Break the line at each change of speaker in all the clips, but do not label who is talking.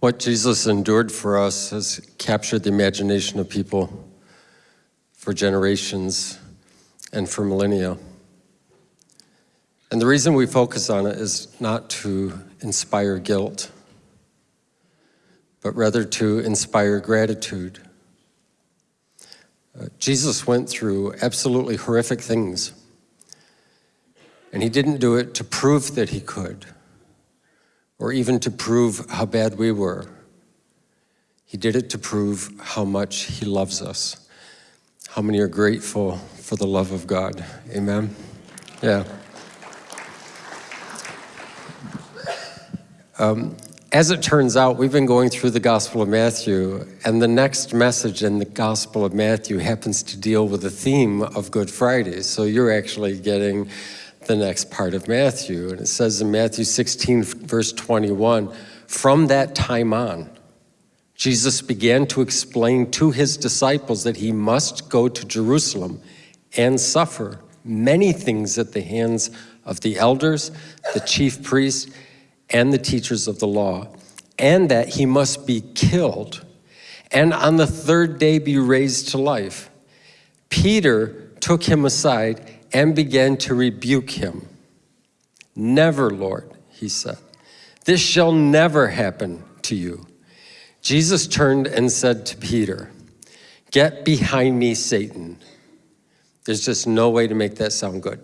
What Jesus endured for us has captured the imagination of people for generations and for millennia. And the reason we focus on it is not to inspire guilt, but rather to inspire gratitude. Uh, Jesus went through absolutely horrific things, and he didn't do it to prove that he could, or even to prove how bad we were. He did it to prove how much he loves us. How many are grateful for the love of God? Amen? Yeah. Um, as it turns out, we've been going through the Gospel of Matthew, and the next message in the Gospel of Matthew happens to deal with the theme of Good Friday. So you're actually getting the next part of Matthew. And it says in Matthew 16, verse 21, from that time on, Jesus began to explain to his disciples that he must go to Jerusalem and suffer many things at the hands of the elders, the chief priests, and the teachers of the law, and that he must be killed, and on the third day be raised to life. Peter took him aside and began to rebuke him. Never, Lord, he said, this shall never happen to you. Jesus turned and said to Peter, Get behind me, Satan. There's just no way to make that sound good.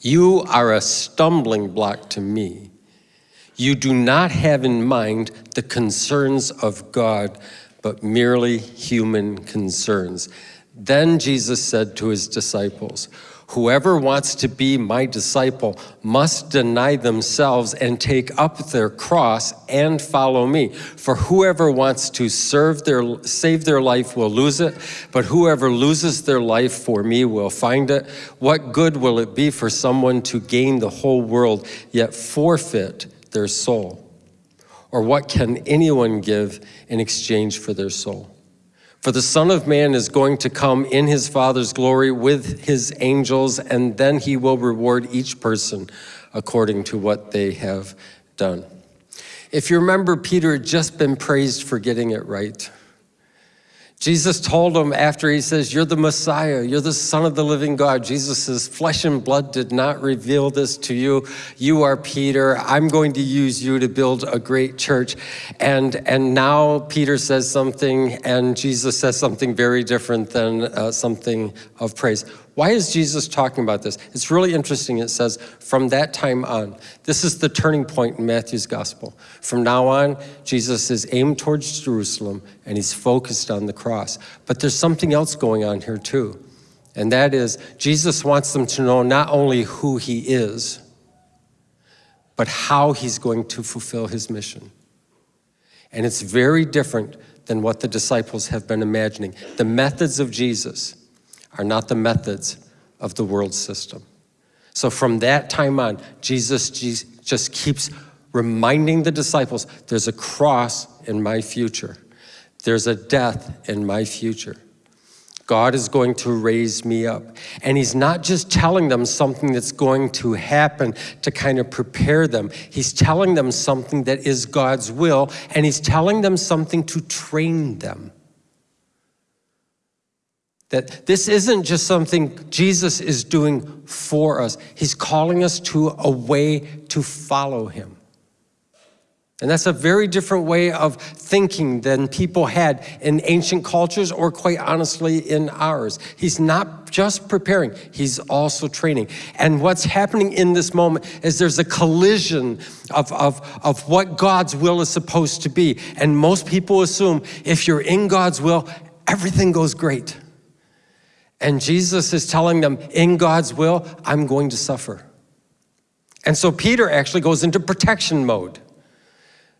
You are a stumbling block to me. You do not have in mind the concerns of God, but merely human concerns. Then Jesus said to his disciples, Whoever wants to be my disciple must deny themselves and take up their cross and follow me. For whoever wants to serve their, save their life will lose it, but whoever loses their life for me will find it. What good will it be for someone to gain the whole world, yet forfeit their soul? Or what can anyone give in exchange for their soul? For the Son of Man is going to come in his Father's glory with his angels, and then he will reward each person according to what they have done. If you remember, Peter had just been praised for getting it right. Jesus told him after he says, You're the Messiah, you're the Son of the living God. Jesus says, Flesh and blood did not reveal this to you. You are Peter. I'm going to use you to build a great church. And, and now Peter says something, and Jesus says something very different than uh, something of praise. Why is Jesus talking about this? It's really interesting. It says, from that time on, this is the turning point in Matthew's gospel. From now on, Jesus is aimed towards Jerusalem and he's focused on the cross. But there's something else going on here too. And that is, Jesus wants them to know not only who he is, but how he's going to fulfill his mission. And it's very different than what the disciples have been imagining. The methods of Jesus are not the methods of the world system. So from that time on, Jesus just keeps reminding the disciples, there's a cross in my future. There's a death in my future. God is going to raise me up. And he's not just telling them something that's going to happen to kind of prepare them. He's telling them something that is God's will, and he's telling them something to train them. That this isn't just something Jesus is doing for us. He's calling us to a way to follow him. And that's a very different way of thinking than people had in ancient cultures or quite honestly in ours. He's not just preparing, he's also training. And what's happening in this moment is there's a collision of, of, of what God's will is supposed to be. And most people assume if you're in God's will, everything goes great. And Jesus is telling them, in God's will, I'm going to suffer. And so Peter actually goes into protection mode.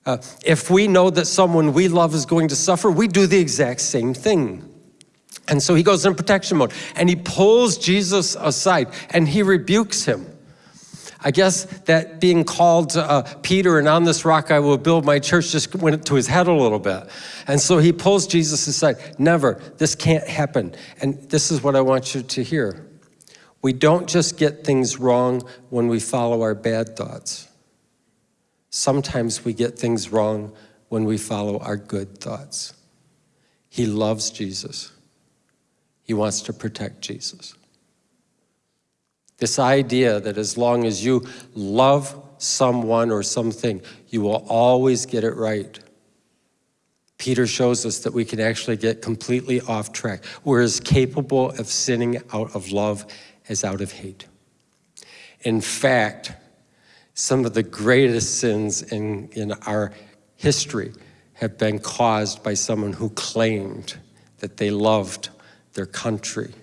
Uh, if we know that someone we love is going to suffer, we do the exact same thing. And so he goes in protection mode and he pulls Jesus aside and he rebukes him. I guess that being called uh, Peter and on this rock I will build my church just went to his head a little bit. And so he pulls Jesus aside. Never, this can't happen. And this is what I want you to hear. We don't just get things wrong when we follow our bad thoughts. Sometimes we get things wrong when we follow our good thoughts. He loves Jesus. He wants to protect Jesus. This idea that as long as you love someone or something, you will always get it right. Peter shows us that we can actually get completely off track. We're as capable of sinning out of love as out of hate. In fact, some of the greatest sins in, in our history have been caused by someone who claimed that they loved their country,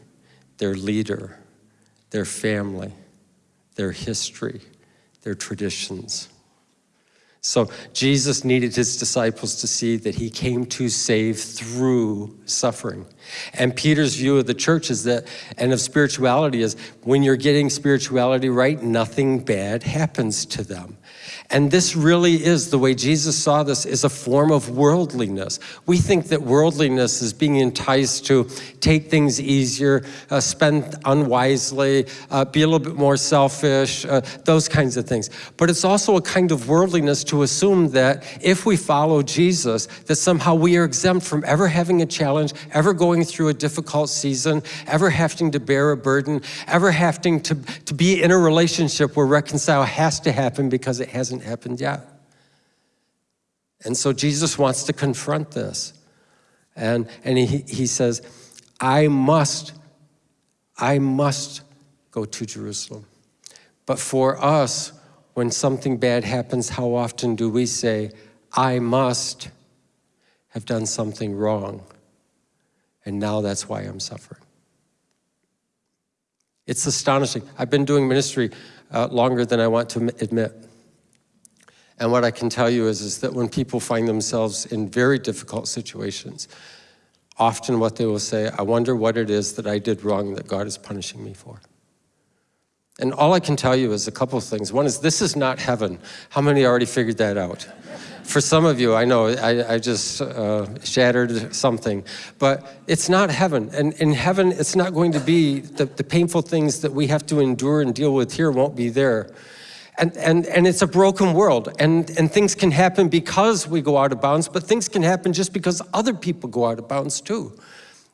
their leader, their family, their history, their traditions. So Jesus needed his disciples to see that he came to save through suffering. And Peter's view of the church is that, and of spirituality is, when you're getting spirituality right, nothing bad happens to them. And this really is, the way Jesus saw this, is a form of worldliness. We think that worldliness is being enticed to take things easier, uh, spend unwisely, uh, be a little bit more selfish, uh, those kinds of things. But it's also a kind of worldliness to assume that if we follow Jesus, that somehow we are exempt from ever having a challenge, ever going through a difficult season, ever having to bear a burden, ever having to, to be in a relationship where reconcile has to happen because it hasn't happened yet. And so Jesus wants to confront this. And, and he, he says, I must, I must go to Jerusalem. But for us, when something bad happens, how often do we say, I must have done something wrong, and now that's why I'm suffering? It's astonishing. I've been doing ministry uh, longer than I want to admit. And what I can tell you is, is that when people find themselves in very difficult situations, often what they will say, I wonder what it is that I did wrong that God is punishing me for. And all I can tell you is a couple of things. One is this is not heaven. How many already figured that out? For some of you, I know I, I just uh, shattered something, but it's not heaven. And in heaven, it's not going to be the, the painful things that we have to endure and deal with here won't be there. And, and, and it's a broken world, and, and things can happen because we go out of bounds, but things can happen just because other people go out of bounds too.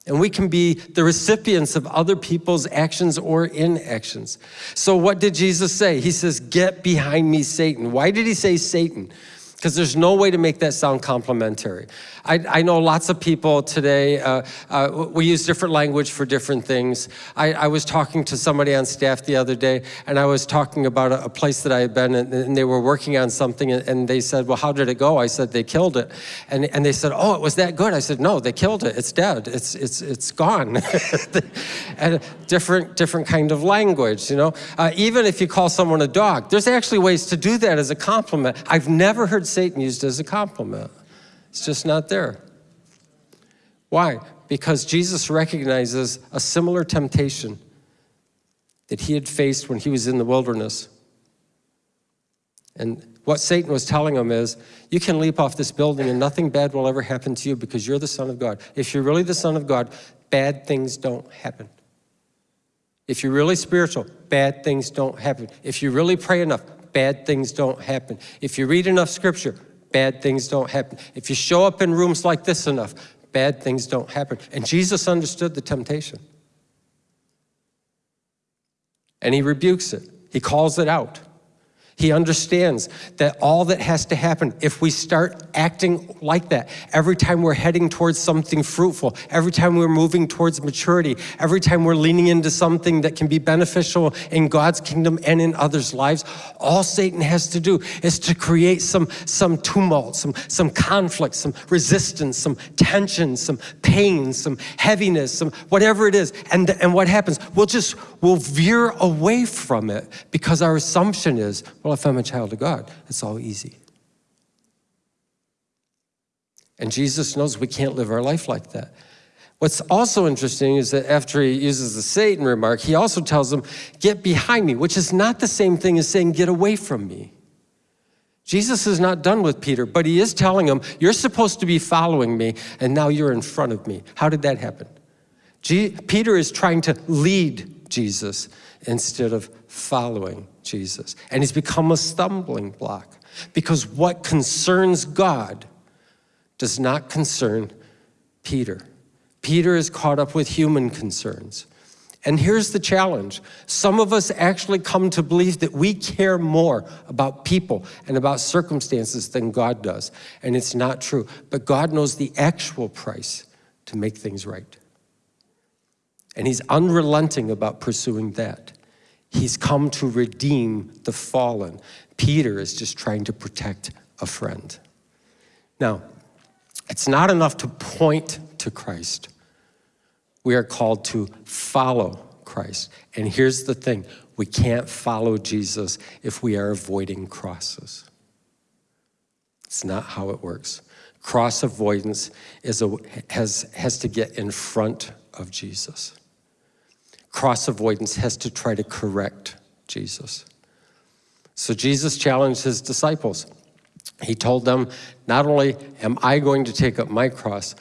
And we can be the recipients of other people's actions or inactions. So what did Jesus say? He says, get behind me, Satan. Why did he say Satan? Because there's no way to make that sound complimentary. I, I know lots of people today, uh, uh, we use different language for different things. I, I, was talking to somebody on staff the other day, and I was talking about a, a place that I had been, and, and, they were working on something, and, and, they said, well, how did it go? I said, they killed it. And, and they said, oh, it was that good? I said, no, they killed it. It's dead. It's, it's, it's gone. and different, different kind of language, you know? Uh, even if you call someone a dog, there's actually ways to do that as a compliment. I've never heard Satan used as a compliment. It's just not there. Why? Because Jesus recognizes a similar temptation that he had faced when he was in the wilderness. And what Satan was telling him is, you can leap off this building and nothing bad will ever happen to you because you're the son of God. If you're really the son of God, bad things don't happen. If you're really spiritual, bad things don't happen. If you really pray enough, bad things don't happen. If you read enough scripture, bad things don't happen. If you show up in rooms like this enough, bad things don't happen. And Jesus understood the temptation. And he rebukes it. He calls it out. He understands that all that has to happen, if we start acting like that, every time we're heading towards something fruitful, every time we're moving towards maturity, every time we're leaning into something that can be beneficial in God's kingdom and in others' lives, all Satan has to do is to create some, some tumult, some, some conflict, some resistance, some tension, some pain, some heaviness, some whatever it is. And, and what happens? We'll just, we'll veer away from it because our assumption is, well, if I'm a child of God, it's all easy. And Jesus knows we can't live our life like that. What's also interesting is that after he uses the Satan remark, he also tells them, get behind me, which is not the same thing as saying, get away from me. Jesus is not done with Peter, but he is telling him, you're supposed to be following me, and now you're in front of me. How did that happen? G Peter is trying to lead Jesus instead of following Jesus. And he's become a stumbling block because what concerns God does not concern Peter. Peter is caught up with human concerns. And here's the challenge. Some of us actually come to believe that we care more about people and about circumstances than God does. And it's not true. But God knows the actual price to make things right. And he's unrelenting about pursuing that. He's come to redeem the fallen. Peter is just trying to protect a friend. Now, it's not enough to point to Christ. We are called to follow Christ. And here's the thing, we can't follow Jesus if we are avoiding crosses. It's not how it works. Cross avoidance is a, has, has to get in front of Jesus. Cross avoidance has to try to correct Jesus. So Jesus challenged his disciples. He told them, not only am I going to take up my cross,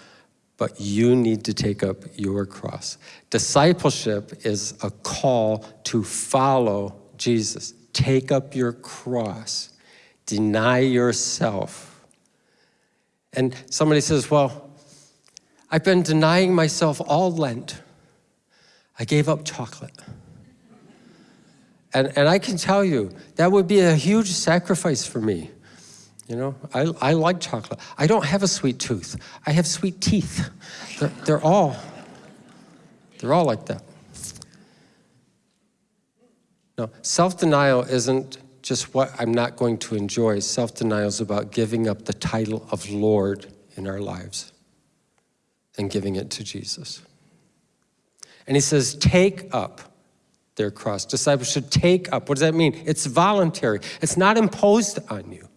but you need to take up your cross. Discipleship is a call to follow Jesus. Take up your cross. Deny yourself. And somebody says, well, I've been denying myself all Lent. I gave up chocolate. And, and I can tell you, that would be a huge sacrifice for me. You know, I, I like chocolate. I don't have a sweet tooth. I have sweet teeth. They're, they're all, they're all like that. No, self-denial isn't just what I'm not going to enjoy. Self-denial is about giving up the title of Lord in our lives and giving it to Jesus. And he says, take up their cross. Disciples should take up. What does that mean? It's voluntary. It's not imposed on you.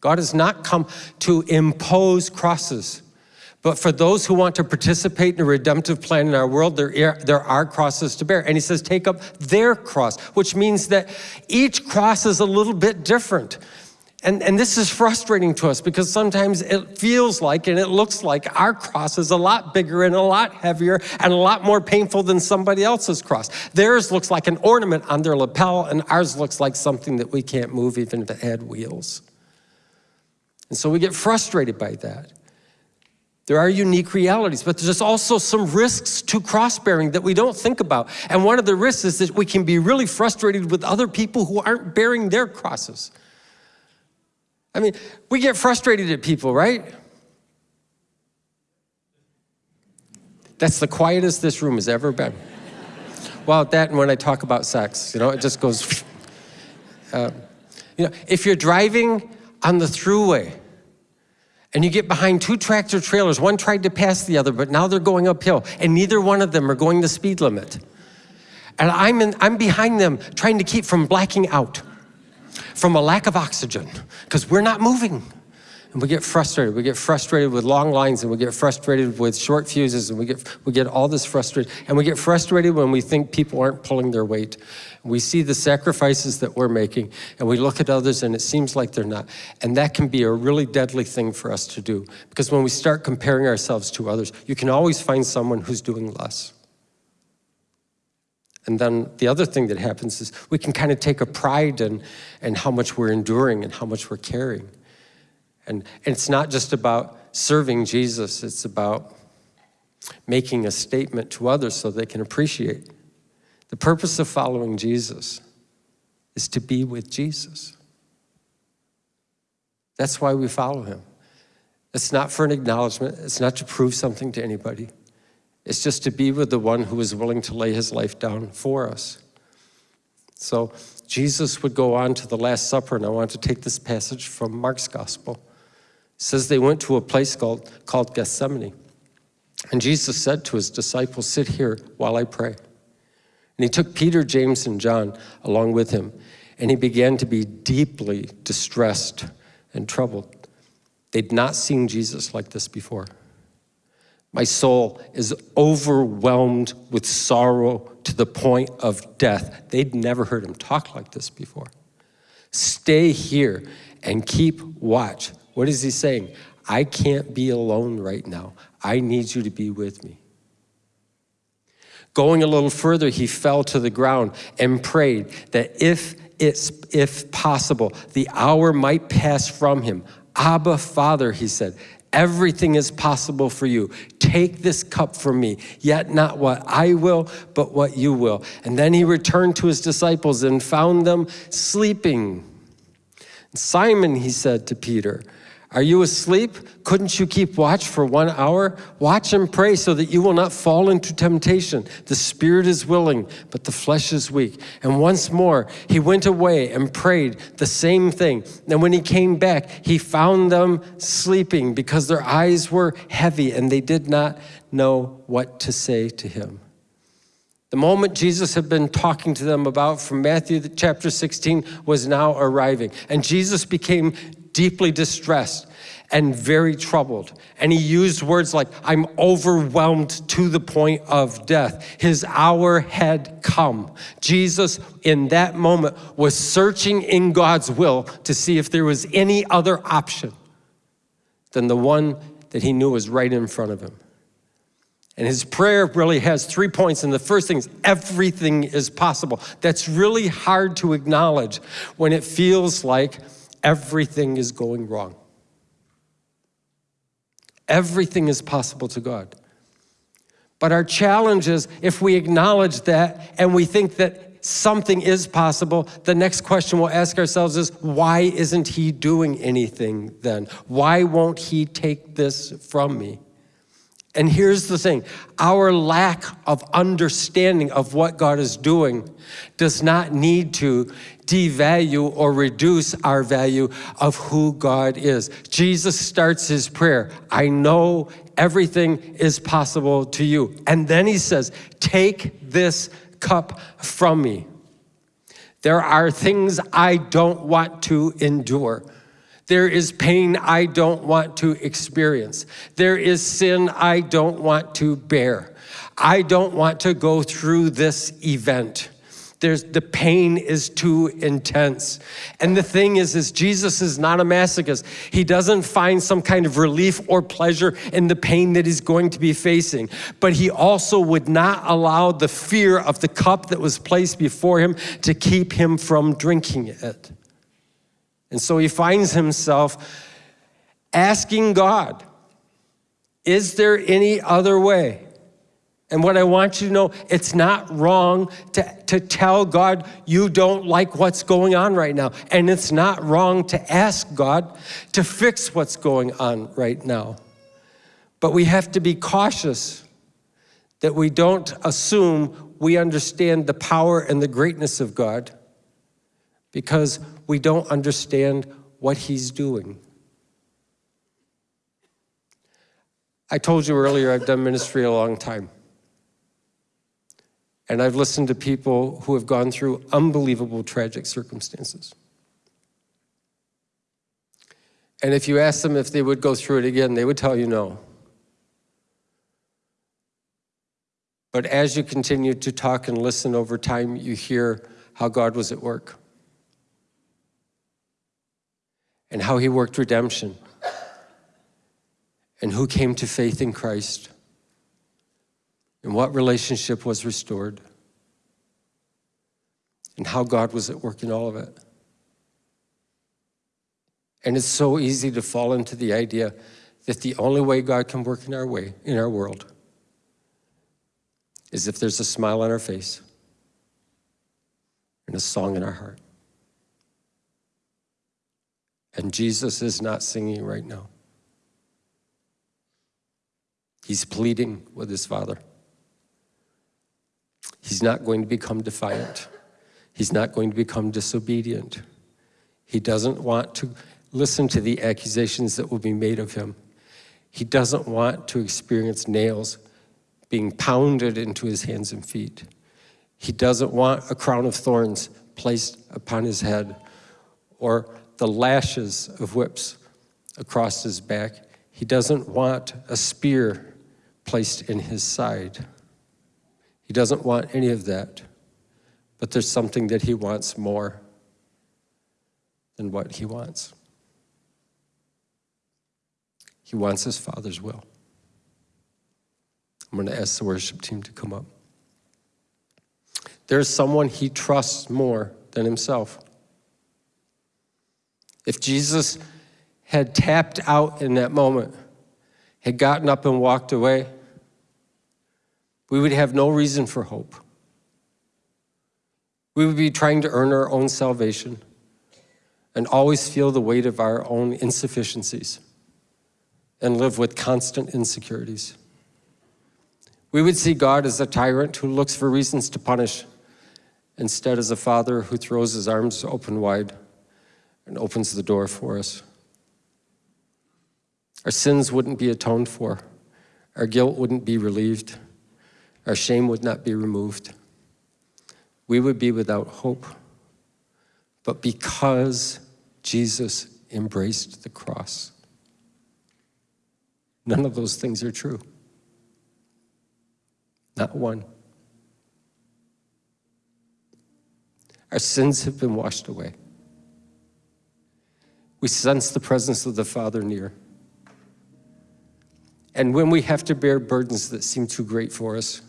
God has not come to impose crosses. But for those who want to participate in a redemptive plan in our world, there, there are crosses to bear. And he says, take up their cross, which means that each cross is a little bit different. And, and this is frustrating to us because sometimes it feels like and it looks like our cross is a lot bigger and a lot heavier and a lot more painful than somebody else's cross. Theirs looks like an ornament on their lapel and ours looks like something that we can't move even if it had wheels. And so we get frustrated by that. There are unique realities, but there's also some risks to cross-bearing that we don't think about. And one of the risks is that we can be really frustrated with other people who aren't bearing their crosses. I mean, we get frustrated at people, right? That's the quietest this room has ever been. well, that and when I talk about sex, you know, it just goes, uh, you know, if you're driving on the throughway and you get behind two tractor trailers, one tried to pass the other, but now they're going uphill and neither one of them are going the speed limit. And I'm, in, I'm behind them trying to keep from blacking out from a lack of oxygen because we're not moving. And we get frustrated. We get frustrated with long lines and we get frustrated with short fuses and we get, we get all this frustrated. And we get frustrated when we think people aren't pulling their weight. We see the sacrifices that we're making and we look at others and it seems like they're not. And that can be a really deadly thing for us to do. Because when we start comparing ourselves to others, you can always find someone who's doing less. And then the other thing that happens is we can kind of take a pride in, in how much we're enduring and how much we're carrying. And, and it's not just about serving Jesus, it's about making a statement to others so they can appreciate. The purpose of following Jesus is to be with Jesus. That's why we follow him. It's not for an acknowledgement. It's not to prove something to anybody. It's just to be with the one who is willing to lay his life down for us. So Jesus would go on to the Last Supper, and I want to take this passage from Mark's Gospel. It says they went to a place called, called Gethsemane. And Jesus said to his disciples, sit here while I pray. And he took Peter, James, and John along with him, and he began to be deeply distressed and troubled. They'd not seen Jesus like this before. My soul is overwhelmed with sorrow to the point of death. They'd never heard him talk like this before. Stay here and keep watch. What is he saying? I can't be alone right now. I need you to be with me. Going a little further, he fell to the ground and prayed that if it's, if possible, the hour might pass from him. Abba, Father, he said, everything is possible for you. Take this cup from me, yet not what I will, but what you will. And then he returned to his disciples and found them sleeping. Simon, he said to Peter, are you asleep? Couldn't you keep watch for one hour? Watch and pray so that you will not fall into temptation. The spirit is willing, but the flesh is weak. And once more, he went away and prayed the same thing. And when he came back, he found them sleeping because their eyes were heavy and they did not know what to say to him. The moment Jesus had been talking to them about from Matthew chapter 16 was now arriving. And Jesus became deeply distressed and very troubled. And he used words like, I'm overwhelmed to the point of death. His hour had come. Jesus, in that moment, was searching in God's will to see if there was any other option than the one that he knew was right in front of him. And his prayer really has three points. And the first thing is everything is possible. That's really hard to acknowledge when it feels like everything is going wrong. Everything is possible to God. But our challenge is if we acknowledge that and we think that something is possible, the next question we'll ask ourselves is, why isn't he doing anything then? Why won't he take this from me? And here's the thing, our lack of understanding of what God is doing does not need to devalue or reduce our value of who God is. Jesus starts his prayer, I know everything is possible to you. And then he says, take this cup from me. There are things I don't want to endure. There is pain I don't want to experience. There is sin I don't want to bear. I don't want to go through this event. There's, the pain is too intense. And the thing is, is Jesus is not a masochist. He doesn't find some kind of relief or pleasure in the pain that he's going to be facing. But he also would not allow the fear of the cup that was placed before him to keep him from drinking it. And so he finds himself asking God, is there any other way? And what I want you to know, it's not wrong to, to tell God you don't like what's going on right now. And it's not wrong to ask God to fix what's going on right now. But we have to be cautious that we don't assume we understand the power and the greatness of God because we don't understand what he's doing. I told you earlier I've done ministry a long time. And I've listened to people who have gone through unbelievable tragic circumstances. And if you ask them if they would go through it again, they would tell you no. But as you continue to talk and listen over time, you hear how God was at work and how he worked redemption and who came to faith in Christ and what relationship was restored, and how God was at work in all of it. And it's so easy to fall into the idea that the only way God can work in our way, in our world, is if there's a smile on our face and a song in our heart. And Jesus is not singing right now. He's pleading with his Father. He's not going to become defiant. He's not going to become disobedient. He doesn't want to listen to the accusations that will be made of him. He doesn't want to experience nails being pounded into his hands and feet. He doesn't want a crown of thorns placed upon his head or the lashes of whips across his back. He doesn't want a spear placed in his side. He doesn't want any of that, but there's something that he wants more than what he wants. He wants his Father's will. I'm going to ask the worship team to come up. There's someone he trusts more than himself. If Jesus had tapped out in that moment, had gotten up and walked away, we would have no reason for hope. We would be trying to earn our own salvation and always feel the weight of our own insufficiencies and live with constant insecurities. We would see God as a tyrant who looks for reasons to punish instead as a father who throws his arms open wide and opens the door for us. Our sins wouldn't be atoned for. Our guilt wouldn't be relieved. Our shame would not be removed. We would be without hope. But because Jesus embraced the cross, none of those things are true. Not one. Our sins have been washed away. We sense the presence of the Father near. And when we have to bear burdens that seem too great for us,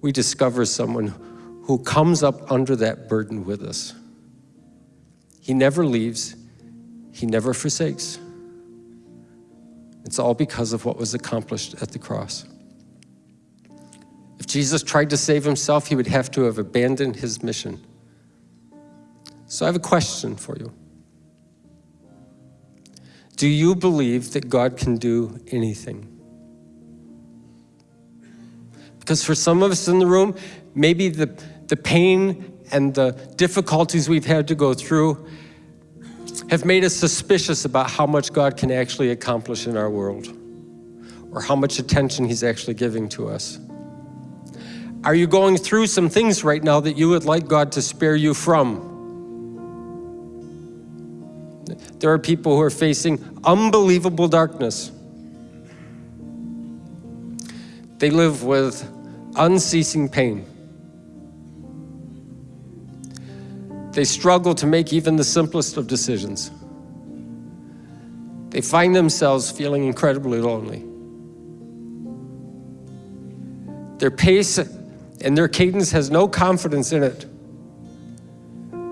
we discover someone who comes up under that burden with us. He never leaves, he never forsakes. It's all because of what was accomplished at the cross. If Jesus tried to save himself, he would have to have abandoned his mission. So I have a question for you. Do you believe that God can do anything? Because for some of us in the room, maybe the, the pain and the difficulties we've had to go through have made us suspicious about how much God can actually accomplish in our world or how much attention he's actually giving to us. Are you going through some things right now that you would like God to spare you from? There are people who are facing unbelievable darkness. They live with unceasing pain. They struggle to make even the simplest of decisions. They find themselves feeling incredibly lonely. Their pace and their cadence has no confidence in it.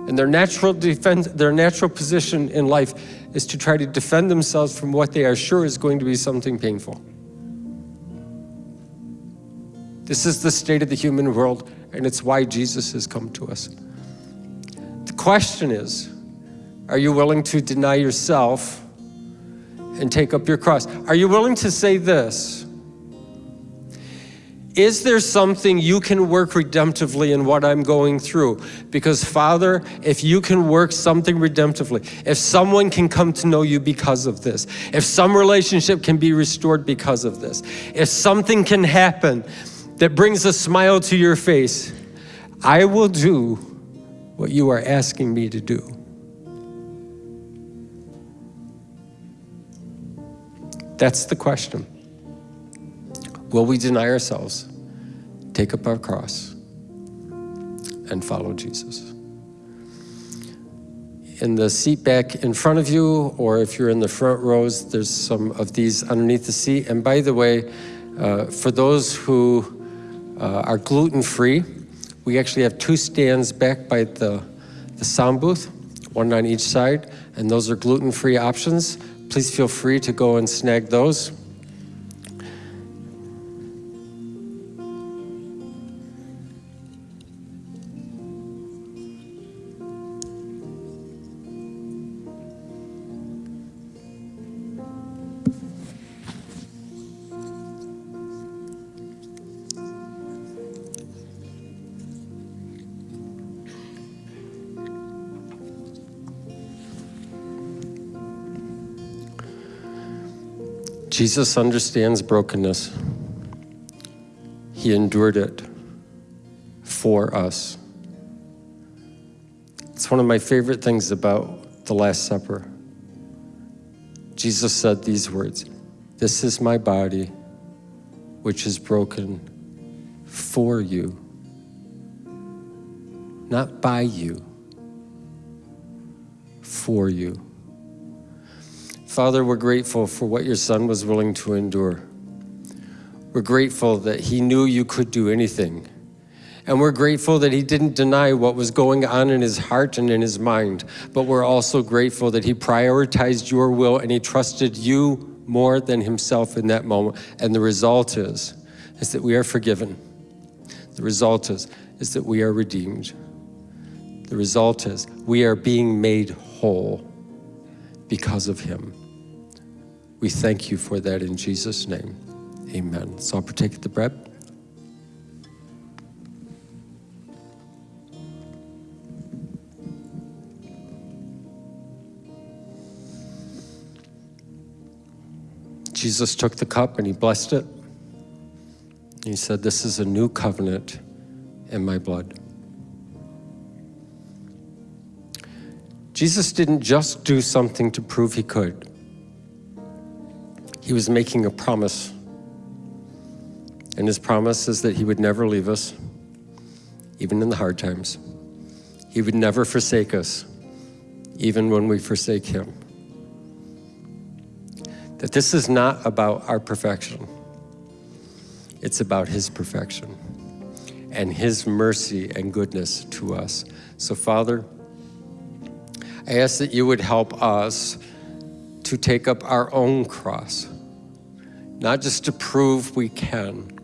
And their natural defense, their natural position in life is to try to defend themselves from what they are sure is going to be something painful. This is the state of the human world, and it's why Jesus has come to us. The question is, are you willing to deny yourself and take up your cross? Are you willing to say this? Is there something you can work redemptively in what I'm going through? Because Father, if you can work something redemptively, if someone can come to know you because of this, if some relationship can be restored because of this, if something can happen that brings a smile to your face, I will do what you are asking me to do. That's the question. Will we deny ourselves, take up our cross, and follow Jesus? In the seat back in front of you, or if you're in the front rows, there's some of these underneath the seat. And by the way, uh, for those who uh, are gluten-free, we actually have two stands back by the, the sound booth, one on each side, and those are gluten-free options. Please feel free to go and snag those. Jesus understands brokenness. He endured it for us. It's one of my favorite things about the Last Supper. Jesus said these words, this is my body, which is broken for you, not by you, for you. Father, we're grateful for what your son was willing to endure. We're grateful that he knew you could do anything. And we're grateful that he didn't deny what was going on in his heart and in his mind. But we're also grateful that he prioritized your will and he trusted you more than himself in that moment. And the result is, is that we are forgiven. The result is, is that we are redeemed. The result is we are being made whole because of him. We thank you for that in Jesus' name. Amen. So I'll partake the bread. Jesus took the cup and he blessed it. He said, This is a new covenant in my blood. Jesus didn't just do something to prove he could. He was making a promise. And his promise is that he would never leave us, even in the hard times. He would never forsake us, even when we forsake him that this is not about our perfection. It's about his perfection and his mercy and goodness to us. So Father, I ask that you would help us to take up our own cross, not just to prove we can.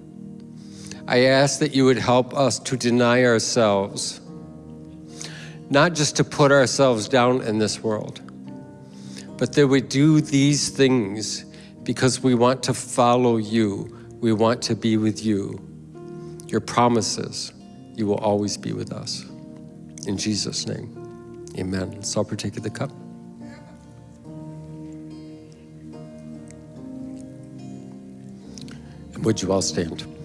I ask that you would help us to deny ourselves, not just to put ourselves down in this world, but that we do these things because we want to follow you. We want to be with you. Your promises, you will always be with us. In Jesus' name, amen. So I'll partake of the cup. Would you all stand?